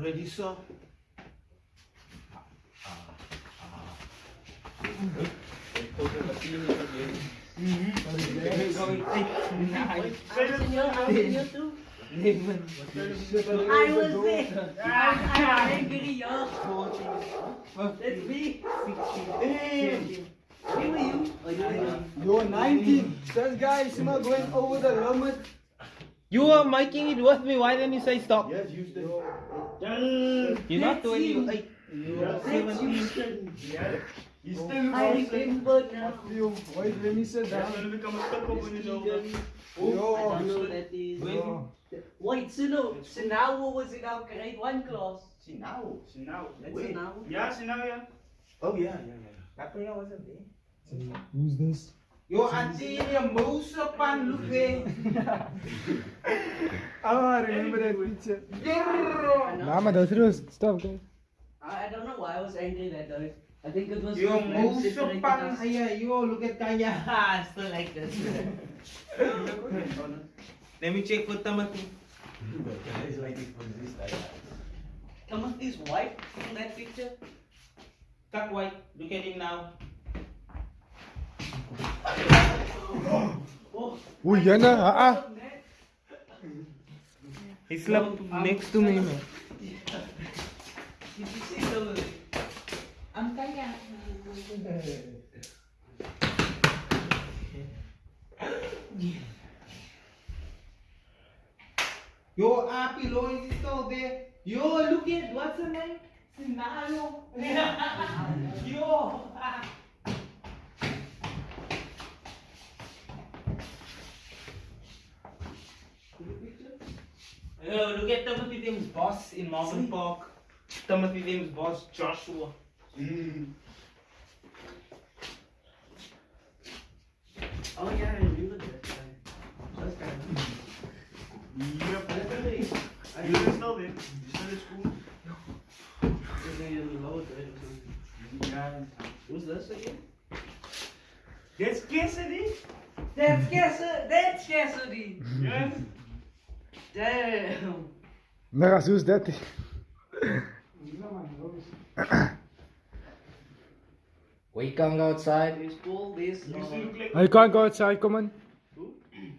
producer. I was there. I'm angry, yo. That's me. Where were you? Oh, you were You're 19. This guy is not going over the limit. You were making it with me. Why didn't you say stop? Yes, use the. You're not Let's see. 28. You're 17. He's oh, still I remember now. You wait when he said that. I Yo, don't know that is. yo. Wait, so no, so now was in our grade one class? Sinau. Sinau. That's Wait. now. Ja, Sinau ja. Oh yeah, yeah, yeah. Who's this? Yo, auntie, your mouse up and look. Oh, I remember that picture. I know. Nah, maar Stop, guys. I I don't know why I was angry that day. I think it was Your because Lam mouse separated up and us. yeah, you look at Kanya. Still ah, like this. Let me check for Timothy. Timothy's white in that picture. Tuck white. Look at him now. Oh, Oeh, Jenna, ah, ah. He slept next to me, man. Did you see the I'm kaya. Yo, Api, lo is still there. Yo, look at what's her name? Sinalo. Yo. Oh, look at Timothy Tim's boss in Marvin Park. Timothy Tim's boss, Joshua. Mm. Oh yeah, I remember that guy. That's kind of. Yep. I don't know. I Jullie is still in. Die still in school. Is hij in low right? Ja. Who's this again? That's Cassidy. That's Cassidy. That's Cassidy. Yes. Damn. Nah, who's that? We can't go outside. There's Paul. There's You used uh, look like. I can't go outside, come on.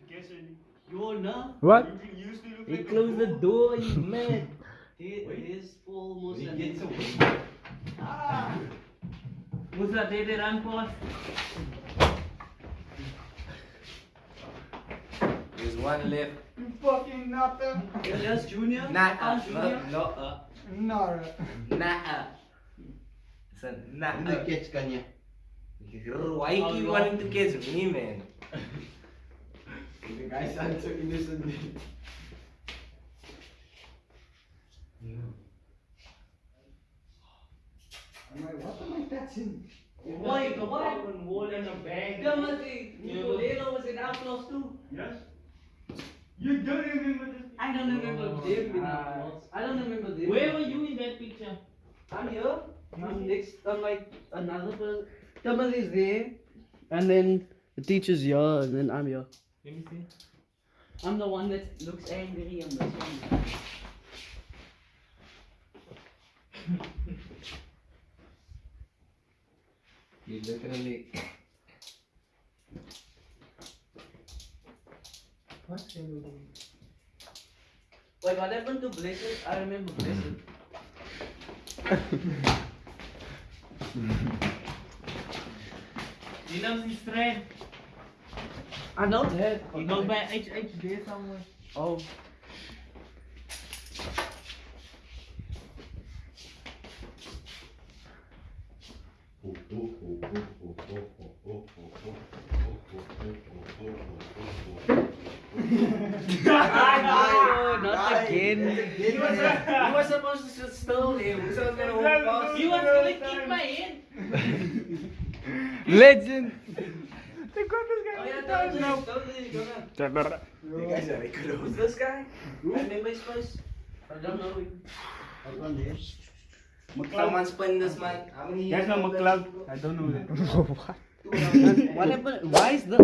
Cassidy. your now. What? You used to look He like. closed the door, you mad. Here, here's Paul He Musa. gets. Ah. Who's that they one left. You fucking nothing. Yeah, That's Junior. Nah, Ah, Junior. no, uh, Nah. nah. It's a nah. Who the catch Kanya? Why you keep wanting to catch me, man? The guy sounds so innocent. I'm like, what am I touching? Wait, what? Open wall in a bag. Timothy. Nicoleno was in our class too. Yes. You don't remember this. I don't remember them in our. I don't remember this. Where were you in that picture? I'm here. I'm next. I'm like another person. Timothy's there, and then the teacher's here, and then I'm here. Let me see. I'm the one that looks angry on this one. You literally. What? Wait, what happened to Blessed? I remember Blessed. You know his friend. I know that. He goes by HH there somewhere. Oh. Oh, not again. He was, he was supposed to sit still there. We was gonna walk past. He was gonna kick my head. Legend. Oh yeah, don't. You guys are Who's this guy? I his face. I don't know him. I don't this mic. How many. I don't know what? What happened? Why is the